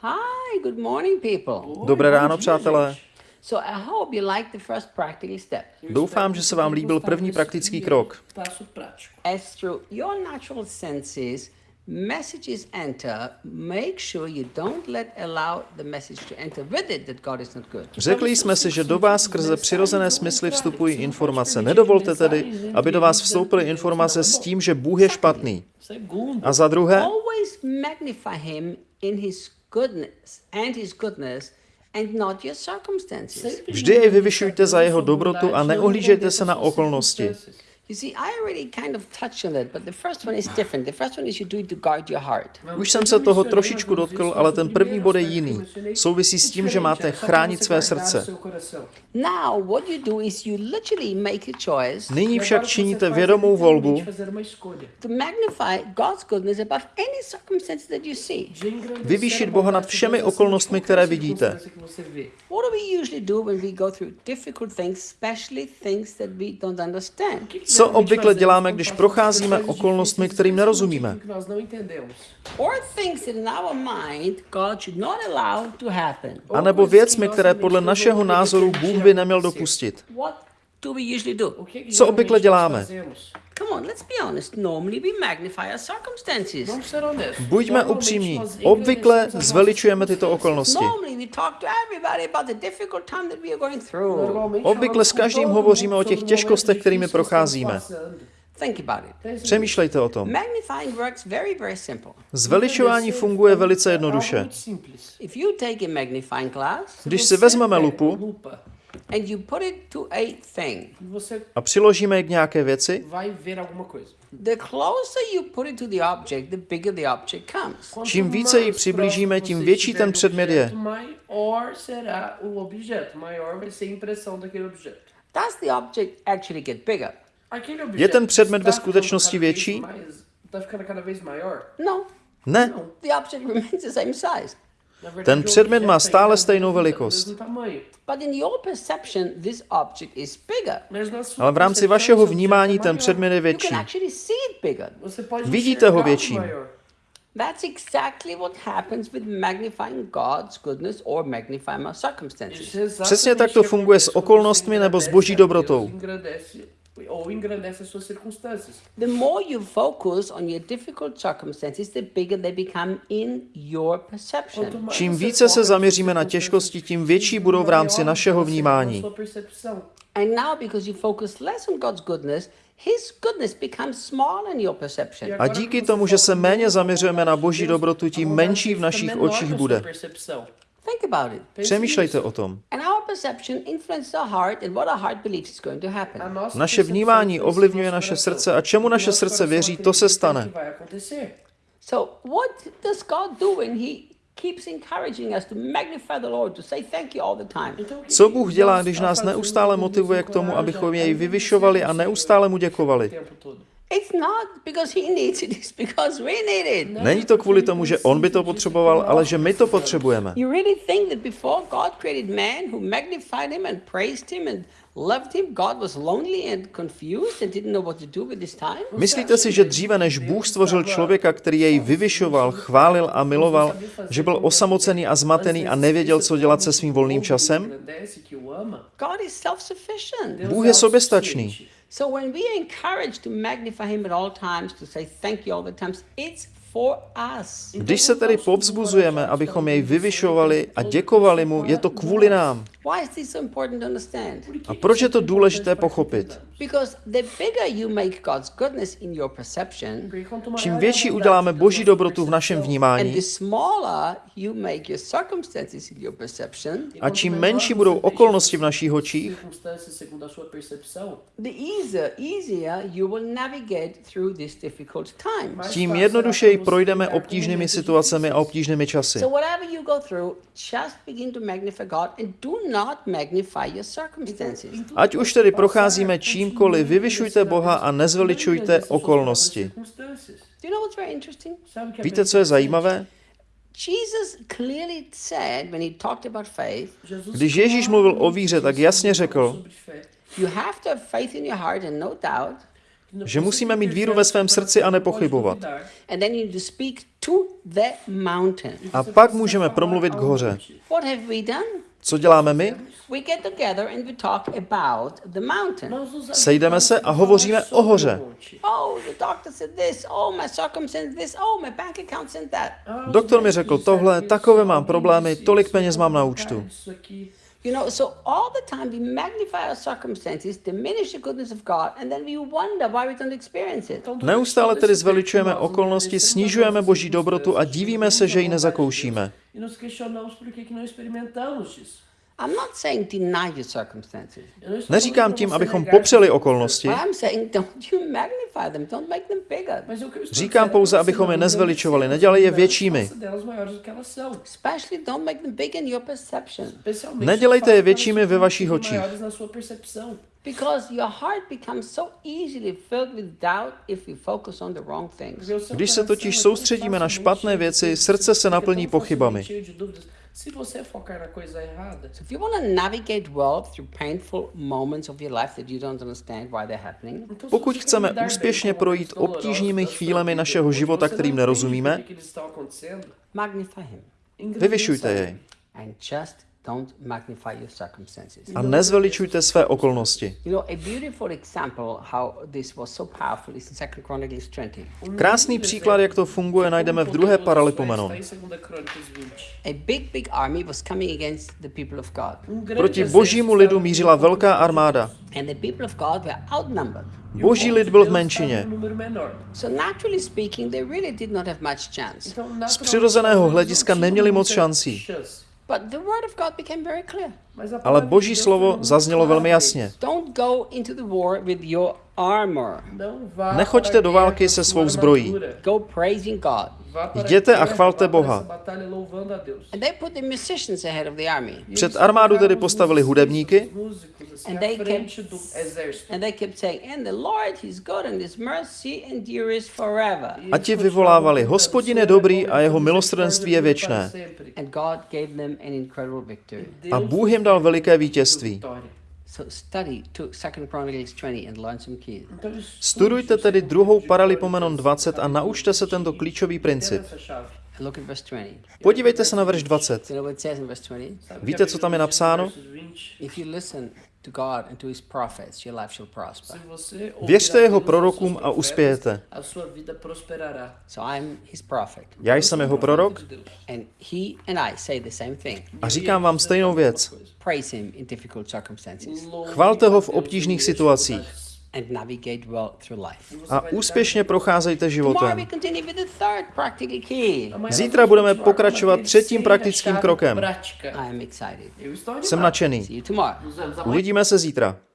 Hi, good morning, people. Dobré ráno, přátelé. So I hope you like the first practical step. Doufám, že se vám líbil první praktický krok. Passo prático. As through your natural senses, messages enter, make sure you don't let allow the message to enter with it that God is not good. Řekli jsme si, že do vás skrze přirozené smysly vstupují informace. Nedovolte tedy, aby do vás vstoupily informace s tím, že Bůh je špatný. A za druhé, Goodness and his goodness vždy jej vyvyšujte za jeho dobrotu a neohlížejte se na okolnosti. You see, I already kind of touched on it, but the first one is different. The first one is you do it to guard your heart. Už jsem se toho trošičku dotkl, ale ten první bod je jiný. Souvisí s tím, že máte chránit své srdce. Now, what you do is you literally make a choice Nyní však činíte vědomou volbu to magnify God's goodness above any circumstance that you see. vyvýšit Boha nad všemi okolnostmi, které vidíte. What do we usually do when we go through difficult things, especially things that we don't understand? Co obvykle děláme, když procházíme okolnostmi, kterým nerozumíme? A nebo věcmi, které podle našeho názoru Bůh by neměl dopustit. Co obvykle děláme? Come on, let's be honest. Normally we magnify our circumstances. Buďme upřímní. Obvykle zveličujeme tyto okolnosti. Normally we talk to everybody about the difficult time that we are going through. Normalmente Obvykle s každým hovoříme o těch těžkostech, kterými procházíme. passando. Think about it. Přemýšlejte o tom. Magnifying works very, very simple. Zveličování funguje velice jednoduše. Algo muito simples. If you take a magnifying glass Když si vezmeme lupu lupa and you put it to a thing, você a přiložíme ji k nějaké věci, vai ver alguma coisa. the closer you put it to the object, the bigger the object comes. Quanto Čím více ji přiblížíme, tím větší ten předmět je. objeto, Maior será o objeto, maior vai ser a impressão daquele objeto. Does the object actually get bigger? Aquele Je ten předmět ve skutečnosti větší? No, Ne, the object remains the same size. Na verdade, Ten předmět má stále stejnou velikost. Ale v rámci vašeho vnímání ten předmět je You větší. can actually see it bigger. Você pode Vidíte ho maior. That's exactly what happens with magnifying God's goodness or magnifying our circumstances. Přesně tak to funguje s okolnostmi nebo s boží dobrotou. Ou engrandece as suas circunstâncias. The more you focus on your difficult circumstances, the bigger they become in your perception. Čím více se zaměříme na těžkosti, tím větší budou v rámci našeho vnímání. And now, because you focus less on God's goodness, His goodness becomes small in your perception. A díky tomu, že se méně zaměřujeme na boží dobrotu, tím menší v našich očích bude. Think about it. Přemýšlejte o tom. And our perception influences our heart and what our heart believes is going to happen. Naše vnímání ovlivňuje naše srdce a čemu naše srdce věří, to se stane. So, what does God do when He keeps encouraging us to magnify the Lord, to say thank you all the time? Co Bůh dělá, když nás neustále motivuje k tomu, abychom jej vyvyšovali a neustále mu děkovali? It's not because He needs it, it's because we need it. Není to kvůli tomu, že on by to potřeboval, ale že my to potřebujeme. You really think that before God created man who magnified him and praised him and loved him, God was lonely and confused and didn't know what to do with his time? Myslíte si, že dříve než Bůh stvořil člověka, který jej vyvyšoval, chválil a miloval, že byl osamocený a zmatený a nevěděl, co dělat se svým volným časem? God is self-sufficient. Bůh je soběstačný. So when we are encouraged to magnify him at all times, to say thank you all the times, it's for us. Když se tedy povzbuzujeme, abychom jej vyvyšovali a děkovali mu, je to kvůli nám. Why is this so important to understand? A proč je to důležité pochopit? Because the bigger you make God's goodness in your perception, Čím větší uděláme boží dobrotu v našem and vnímání the smaller you make your circumstances in your perception, a čím menší budou okolnosti v našich očích, the easier, easier you will navigate through these difficult times. tím jednodušeji projdeme obtížnými situacemi a obtížnými časy. So whatever you go through, just begin to magnify God and do not magnify your circumstances. Ať už tedy procházíme čímkoliv, vyvyšujte Boha a nezveličujte okolnosti. Víte, co je zajímavé? Když Ježíš mluvil o víře, tak jasně řekl, no že musíme mít víru ve svém srdci a nepochybovat. A pak můžeme promluvit k hoře. Co děláme my? Sejdeme se a hovoříme o hoře. Oh. Oh. Oh. Doktor mi řekl tohle, takové mám problémy, tolik peněz mám na účtu. You know, so all the time we magnify our circumstances, diminish the goodness of God, and then we wonder why we don't experience it. Neustále tedy zveličujeme okolnosti, snižujeme boží dobrotu a divíme se, že ji nezakoušíme. E nos questionamos por que que não experimentamos isso. I'm not saying deny your circumstances. Eu não estou Neříkám tím, abychom popřeli okolnosti. I'm saying don't you magnify them, don't make them bigger. Mas o que eu estou Říkám pouze, abychom je nezveličovali, nedělali je většími. Nedělejte je většími ve vašich očích. maiores na sua percepção. Because your heart becomes so easily filled with doubt if you focus on the wrong things. Porque o seu Když se totiž soustředíme na špatné věci, srdce se naplní pochybami. Se você focar na coisa errada, So if you want to navigate well through painful moments of your life that you don't understand why they're happening, Pokud chceme úspěšně projít obtížnými chvílemi našeho života, kterým nerozumíme, magnify Him. Vyvyšujte jej. And just don't magnify your circumstances. a nezveličujte své okolnosti. You know, a beautiful example how this was so powerful is in 2 Chronicles 20. Krásný příklad, jak to funguje, najdeme v druhé Paralipomenon. Está em 2 Crônicas 20. A big, big army was coming against the people of God. Grande Proti božímu lidu mířila velká armáda. And the people of God were outnumbered. O Boží lid byl v menšině. estava em número menor. So naturally speaking, they really did not have much chance. Então, Z přirozeného hlediska neměli moc šancí. Chance. But the word of God became very clear. Mas a Ale boží slovo zaznělo velmi jasně. Nechoďte do války se svou zbrojí. Jděte a chvalte Boha. Před armádu tedy os postavili hudebníky. A ti vyvolávali, Hospodin je "Senhor dobrý a jeho milosrdenství je věčné. para sempre." And God gave them an incredible victory. A Bůh jim dal veliké vítězství. Vitória. So study to 2 Chronicles 20 and learn some keys. Então, estude Studujte tedy druhou Paralipomenon Crônicas, 20 a naučte se tento klíčový princip. Entenda essa chave. And look at verse 20. Podívejte se na verš 20. You know what it says in verse 20? Sabe Víte, co tam je no napsáno? Verso 20? If you listen to God and to His prophets, your life shall prosper. Se você ouvir Věřte jeho prorokům a uspějete. Já jsem jeho prorok De Deus. And He and I say the same thing. a říkám vám stejnou věc. Praise Him in difficult circumstances Chvalte ho v obtížných situacích and navigate well through life. a úspěšně procházejte životem. Zítra budeme pokračovat třetím praktickým krokem. Jsem nadšený. Uvidíme se zítra.